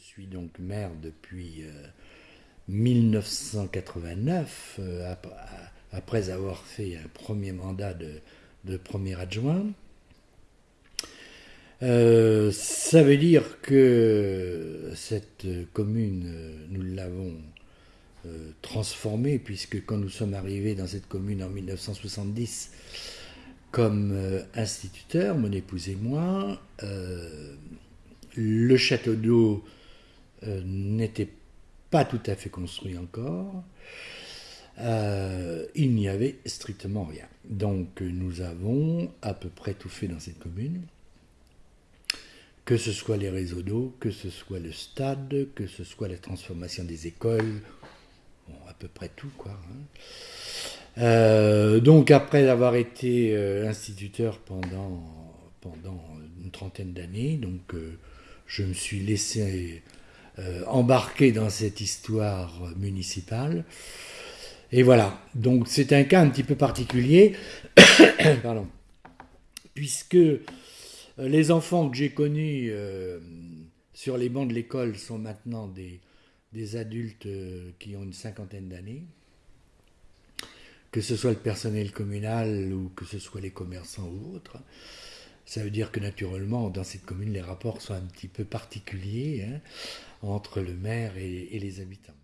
suis donc maire depuis 1989, euh, après avoir fait un premier mandat de, premier adjoint. Euh, ça veut dire que cette commune, nous l'avons euh, transformée, puisque quand nous sommes arrivés dans cette commune en 1970 comme instituteur, mon épouse et moi, le château d'eau n'était pas tout à fait construit encore. Euh, il n'y avait strictement rien. Donc nous avons à peu près tout fait dans cette commune, que ce soit les réseaux d'eau, que ce soit le stade, que ce soit la transformation des écoles, à peu près tout quoi. Hein. Euh, donc après avoir été euh, instituteur pendant, une trentaine d'années, je me suis laissé euh, embarqué dans cette histoire municipale. Et voilà, donc c'est un cas un petit peu particulier, Pardon. puisque euh, les enfants que j'ai connus euh, sur les bancs de l'école sont maintenant des, des adultes qui ont une cinquantaine d'années, que ce soit le personnel communal ou que ce soit les commerçants ou autres. Ça veut dire que naturellement, dans cette commune, les rapports sont un petit peu particuliers hein, entre le maire et, et les habitants.